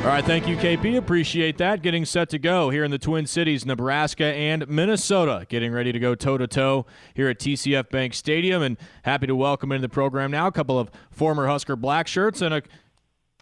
All right, thank you, KP. Appreciate that. Getting set to go here in the Twin Cities, Nebraska and Minnesota. Getting ready to go toe to toe here at TCF Bank Stadium, and happy to welcome into the program now a couple of former Husker black shirts and a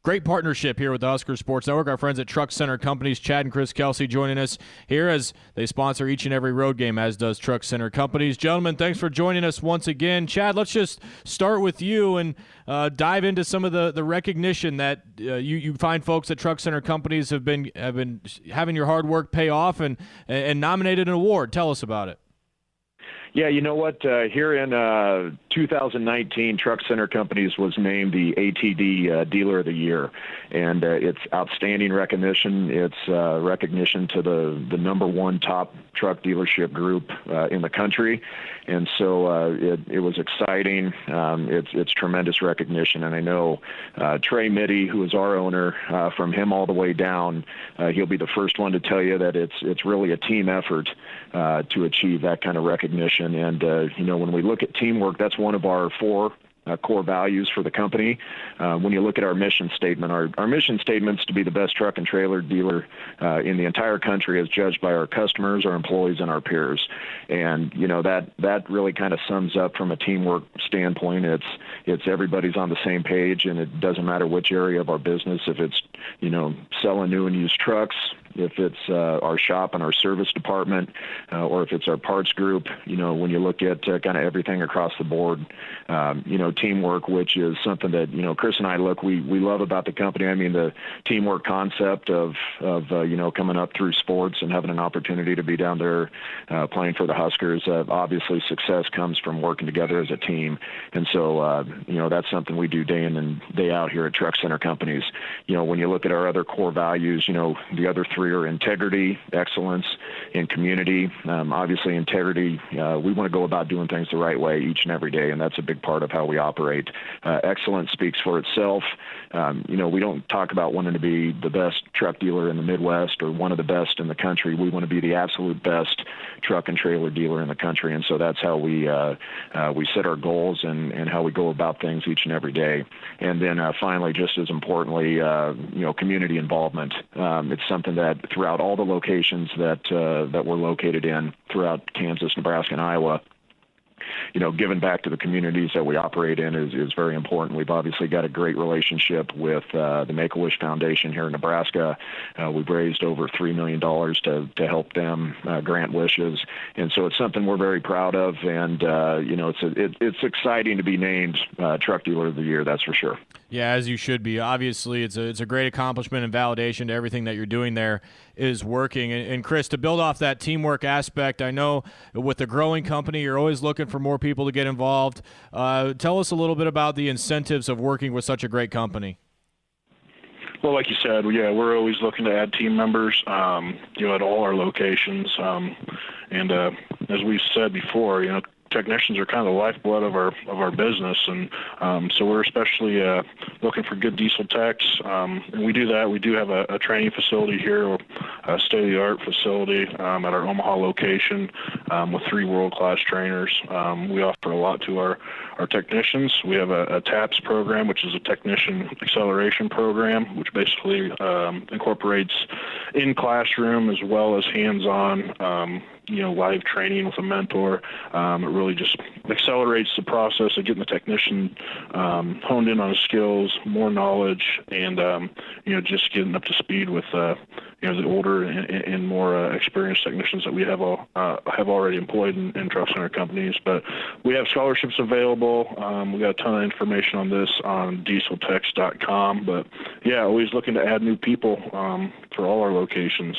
Great partnership here with Husker Sports Network. Our friends at Truck Center Companies, Chad and Chris Kelsey, joining us here as they sponsor each and every road game, as does Truck Center Companies. Gentlemen, thanks for joining us once again. Chad, let's just start with you and uh, dive into some of the, the recognition that uh, you, you find folks at Truck Center Companies have been have been having your hard work pay off and and nominated an award. Tell us about it. Yeah, you know what? Uh, here in uh, 2019, Truck Center Companies was named the ATD uh, Dealer of the Year, and uh, it's outstanding recognition. It's uh, recognition to the the number one top truck dealership group uh, in the country, and so it it was exciting. Um, it's it's tremendous recognition, and I know Trey Mytty, who is our owner, from him all the way down, he'll be the first one to tell you that it's it's really a team effort to achieve that kind of recognition and, uh, you know, when we look at teamwork, that's one of our four uh, core values for the company. Uh, when you look at our mission statement, our, our mission statement is to be the best truck and trailer dealer uh, in the entire country as judged by our customers, our employees, and our peers. And you know that that really kind of sums up from a teamwork standpoint. It's it's everybody's on the same page, and it doesn't matter which area of our business. If it's you know selling new and used trucks, if it's uh, our shop and our service department, uh, or if it's our parts group. You know, when you look at uh, kind of everything across the board, um, you know, teamwork, which is something that you know Chris and I look we we love about the company. I mean, the teamwork concept of of uh, you know coming up through sports and having an opportunity to be down there uh, playing for the Huskers. Uh, obviously, success comes from working together as a team, and so you know that's something we do day in and day out here at Truck Center Companies. You know, when you look at our other core values, you know, the other three career integrity, excellence, and community. Um, obviously, integrity, uh, we want to go about doing things the right way each and every day, and that's a big part of how we operate. Uh, excellence speaks for itself. Um, you know, we don't talk about wanting to be the best truck dealer in the Midwest or one of the best in the country. We want to be the absolute best truck and trailer dealer in the country, and so that's how we uh, uh, we set our goals and, and how we go about things each and every day. And then uh, finally, just as importantly, uh, you know, community involvement. Um, it's something that throughout all the locations that uh, that we're located in throughout Kansas, Nebraska, and Iowa you know, giving back to the communities that we operate in is, is very important. We've obviously got a great relationship with uh, the Make a Wish Foundation here in Nebraska. Uh, we've raised over $3 million to, to help them uh, grant wishes. And so it's something we're very proud of. And, uh, you know, it's, a, it, it's exciting to be named uh, Truck Dealer of the Year, that's for sure. Yeah, as you should be. Obviously, it's a, it's a great accomplishment and validation to everything that you're doing there is working. And, and Chris, to build off that teamwork aspect, I know with a growing company, you're always looking for more people to get involved. Uh, tell us a little bit about the incentives of working with such a great company. Well, like you said, yeah, we're always looking to add team members, um, you know, at all our locations. Um, and uh, as we've said before, you know, technicians are kind of the lifeblood of our of our business, and um, so we're especially uh, looking for good diesel techs. Um, and we do that. We do have a, a training facility here, a state-of-the-art facility um, at our Omaha location um, with three world-class trainers. Um, we offer a lot to our our technicians. We have a, a TAPS program, which is a technician acceleration program, which basically um, incorporates in classroom as well as hands-on you know live training with a mentor. Um, it really just accelerates the process of getting the technician um, honed in on his skills, more knowledge, and um, you know just getting up to speed with uh, you know the older and, and more uh, experienced technicians that we have all uh, have already employed in, in truck center companies. But we have scholarships available. Um, we got a ton of information on this on dieseltex.com. But yeah, always looking to add new people um, for all our locations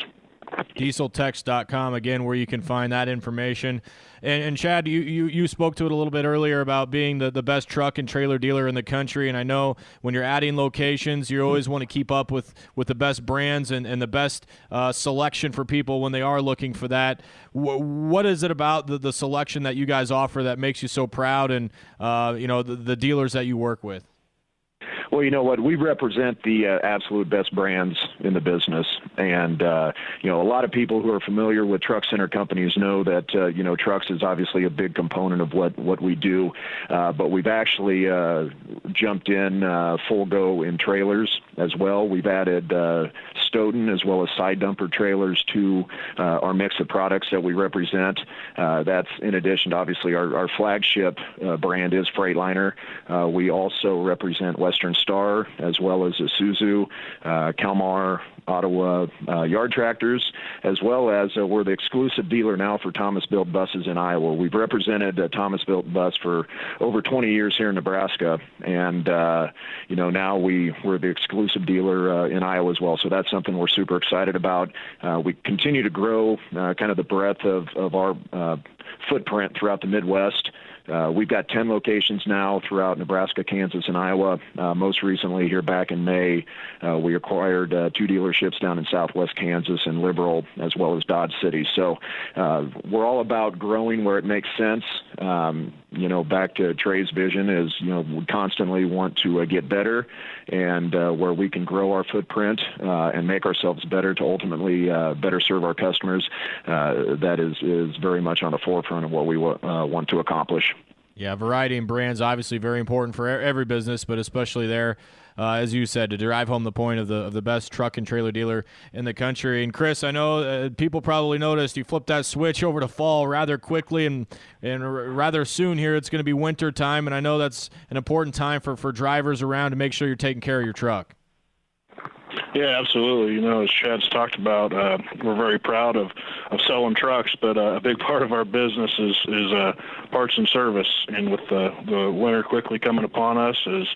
dieseltex.com again where you can find that information. And, and chad you, you, you spoke to it a little bit earlier about being the, the best truck and trailer dealer in the country and i know when you're adding locations you always want to keep up with, with the best brands and, and the best uh, selection for people when they are looking for that. W- what is it about the, the selection that you guys offer that makes you so proud and uh, you know the, the dealers that you work with Well, you know what? We represent the uh, absolute best brands in the business, and uh, you know, a lot of people who are familiar with truck center companies know that uh, you know trucks is obviously a big component of what what we do, uh, but we've actually uh, jumped in uh, full go in trailers as well. We've added uh, Stoughton as well as side dumper trailers to uh, our mix of products that we represent. Uh, that's in addition to obviously our, our flagship uh, brand is Freightliner. Uh, we also represent Western Star as well as Isuzu, uh, Kalmar, Ottawa yard tractors, as well as we're the exclusive dealer now for Thomas Built buses in Iowa. We've represented Thomas Built bus for over 20 years here in Nebraska, and you know now we we're the exclusive dealer uh, in Iowa as well. So that's something we're super excited about. Uh, we continue to grow uh, kind of the breadth of of our footprint throughout the Midwest. Uh, we've got 10 locations now throughout Nebraska, Kansas, and Iowa. Uh, most recently, here back in May, uh, we acquired uh, two dealerships down in southwest Kansas and Liberal, as well as Dodge City. So uh, we're all about growing where it makes sense. Um, you know, back to Trey's vision is, you know, we constantly want to uh, get better and where we can grow our footprint and make ourselves better to ultimately better serve our customers. that is, is very much on the forefront of what we w- want to accomplish. Yeah, variety and brands obviously very important for every business, but especially there, uh, as you said, to drive home the point of the of the best truck and trailer dealer in the country. And Chris, I know uh, people probably noticed you flipped that switch over to fall rather quickly and and r- rather soon. Here, it's going to be winter time, and I know that's an important time for for drivers around to make sure you're taking care of your truck. Yeah, absolutely. You know, as Chad's talked about, uh, we're very proud of, of selling trucks, but uh, a big part of our business is is uh, parts and service. And with the, the winter quickly coming upon us, as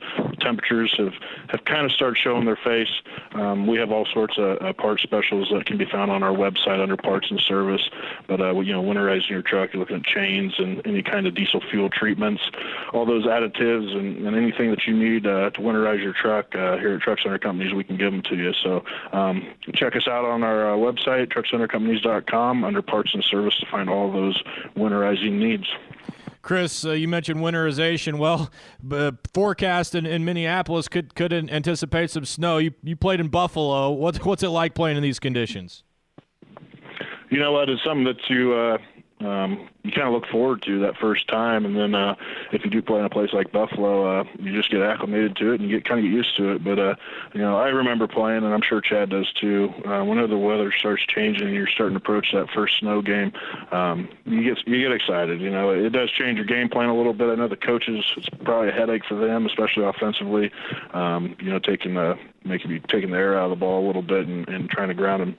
temperatures have, have kind of started showing their face, um, we have all sorts of uh, part specials that can be found on our website under parts and service. But uh, you know, winterizing your truck, you're looking at chains and any kind of diesel fuel treatments, all those additives, and, and anything that you need uh, to winterize your truck. Uh, here at Truck Center Companies, we can give them to you. So um, check us out on our uh, website, truckcentercompanies.com, under parts and service to find all those winterizing needs. Chris, uh, you mentioned winterization. Well, uh, forecast in, in, Minneapolis could could anticipate some snow. You you played in Buffalo. What's what's it like playing in these conditions? You know what? It's something that you uh, um, you kind of look forward to that first time, and then uh, if you do play in a place like Buffalo, uh, you just get acclimated to it and you get kind of get used to it. But uh, you know, I remember playing, and I'm sure Chad does too. Uh, whenever the weather starts changing and you're starting to approach that first snow game, um, you get you get excited. You know, it does change your game plan a little bit. I know the coaches, it's probably a headache for them, especially offensively. Um, you know, taking the making me taking the air out of the ball a little bit and, and trying to ground them,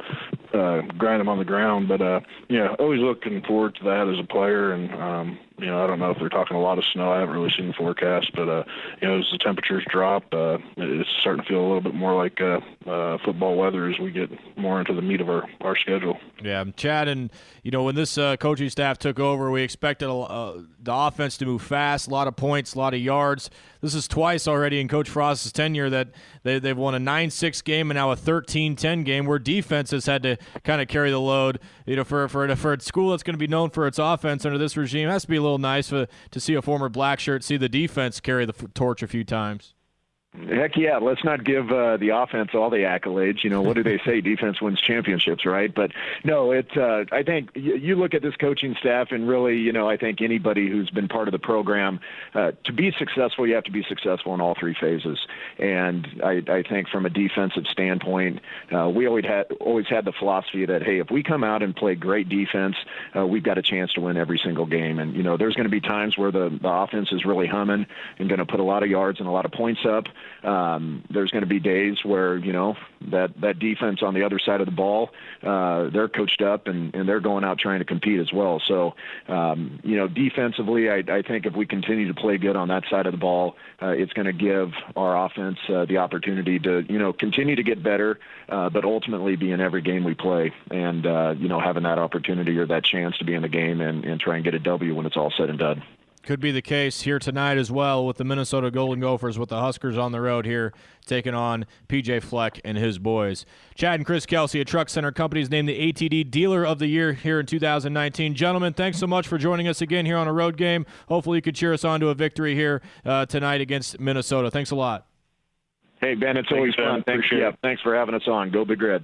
uh, grind him on the ground. But uh, yeah, always looking forward to that as a player. And um, you know, I don't know if they're talking a lot of snow. I haven't really seen the forecast, but uh, you know, as the temperatures drop, uh, it's starting to feel a little bit more like uh, uh, football weather as we get more into the meat of our our schedule. Yeah, Chad, and you know, when this uh, coaching staff took over, we expected a, uh, the offense to move fast, a lot of points, a lot of yards. This is twice already in Coach Frost's tenure that they, they've won a 9-6 game and now a 13-10 game where defense has had to kind of carry the load. You know, for for for a school that's going to be known for its offense under this regime, has to be little nice for, to see a former black shirt see the defense carry the torch a few times. Heck yeah, let's not give uh, the offense all the accolades. You know, what do they say? Defense wins championships, right? But no, it. Uh, I think you, you look at this coaching staff, and really, you know, I think anybody who's been part of the program, uh, to be successful, you have to be successful in all three phases. And I, I think from a defensive standpoint, uh, we always had always had the philosophy that hey, if we come out and play great defense, uh, we've got a chance to win every single game. And you know, there's going to be times where the, the offense is really humming and going to put a lot of yards and a lot of points up. Um, there's going to be days where you know that that defense on the other side of the ball, uh, they're coached up and, and they're going out trying to compete as well. So um, you know, defensively, I, I think if we continue to play good on that side of the ball, uh, it's going to give our offense uh, the opportunity to you know continue to get better, uh, but ultimately be in every game we play, and uh, you know having that opportunity or that chance to be in the game and, and try and get a W when it's all said and done could be the case here tonight as well with the Minnesota Golden Gophers with the Huskers on the road here taking on PJ Fleck and his boys. Chad and Chris Kelsey at Truck Center Companies named the ATD Dealer of the Year here in 2019. Gentlemen, thanks so much for joining us again here on a road game. Hopefully you could cheer us on to a victory here uh, tonight against Minnesota. Thanks a lot. Hey Ben, it's always Ben. fun. Thanks. Yeah, thanks for having us on. Go Big Red.